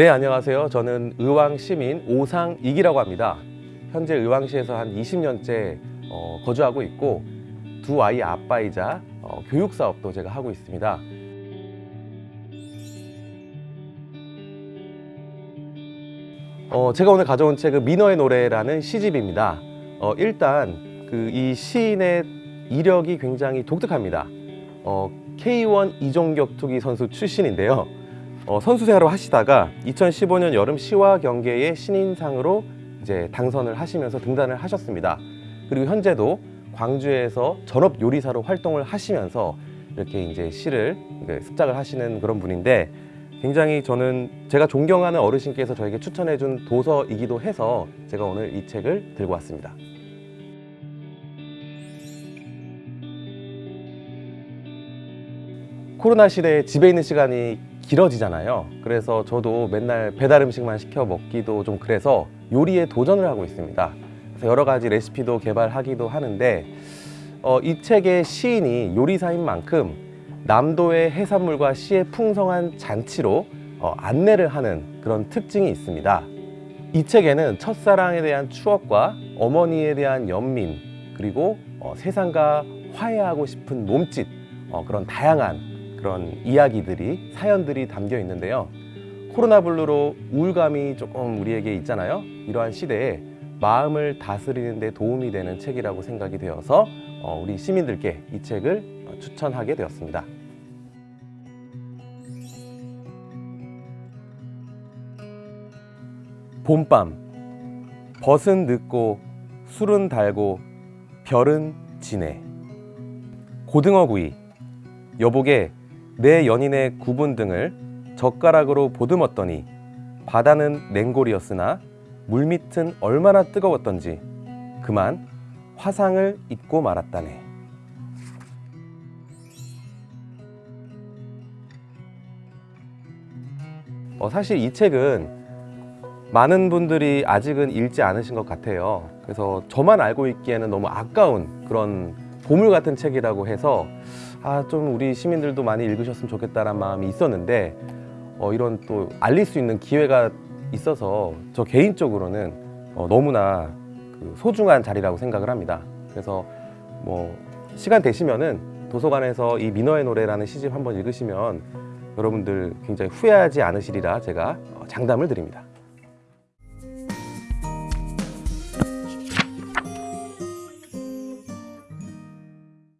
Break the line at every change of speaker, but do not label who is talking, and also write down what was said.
네 안녕하세요. 저는 의왕시민 오상익이라고 합니다. 현재 의왕시에서 한 20년째 어, 거주하고 있고 두 아이 아빠이자 어, 교육사업도 제가 하고 있습니다. 어, 제가 오늘 가져온 책은 민어의 노래라는 시집입니다. 어, 일단 그 이 시인의 이력이 굉장히 독특합니다. 어, K1 이종격투기 선수 출신인데요 어, 선수 생활을 하시다가 2015년 여름 시와 경계의 신인상으로 이제 당선을 하시면서 등단을 하셨습니다. 그리고 현재도 광주에서 전업 요리사로 활동을 하시면서 이렇게 이제 시를 그 습작을 하시는 그런 분인데 굉장히 저는 제가 존경하는 어르신께서 저에게 추천해준 도서이기도 해서 제가 오늘 이 책을 들고 왔습니다. 코로나 시대에 집에 있는 시간이 길어지잖아요. 그래서 저도 맨날 배달 음식만 시켜 먹기도 좀 그래서 요리에 도전을 하고 있습니다. 그래서 여러 가지 레시피도 개발하기도 하는데 어, 이 책의 시인이 요리사인 만큼 남도의 해산물과 시의 풍성한 잔치로 어, 안내를 하는 그런 특징이 있습니다. 이 책에는 첫사랑에 대한 추억과 어머니에 대한 연민 그리고 어, 세상과 화해하고 싶은 몸짓 어, 그런 다양한 그런 이야기들이 사연들이 담겨 있는데요. 코로나 블루로 우울감이 조금 우리에게 있잖아요. 이러한 시대에 마음을 다스리는 데 도움이 되는 책이라고 생각이 되어서 어, 우리 시민들께 이 책을 어, 추천하게 되었습니다. 봄밤 벗은 늦고 술은 달고 별은 지네. 고등어구이 여복에 내 연인의 구분 등을 젓가락으로 보듬었더니 바다는 냉골이었으나 물밑은 얼마나 뜨거웠던지 그만 화상을 잊고 말았다네. 어, 사실 이 책은 많은 분들이 아직은 읽지 않으신 것 같아요. 그래서 저만 알고 있기에는 너무 아까운 그런 보물 같은 책이라고 해서 아 좀 우리 시민들도 많이 읽으셨으면 좋겠다는 마음이 있었는데 어, 이런 또 알릴 수 있는 기회가 있어서 저 개인적으로는 어, 너무나 그 소중한 자리라고 생각을 합니다. 그래서 뭐 시간 되시면은 도서관에서 이 민어의 노래라는 시집 한번 읽으시면 여러분들 굉장히 후회하지 않으시리라 제가 어, 장담을 드립니다.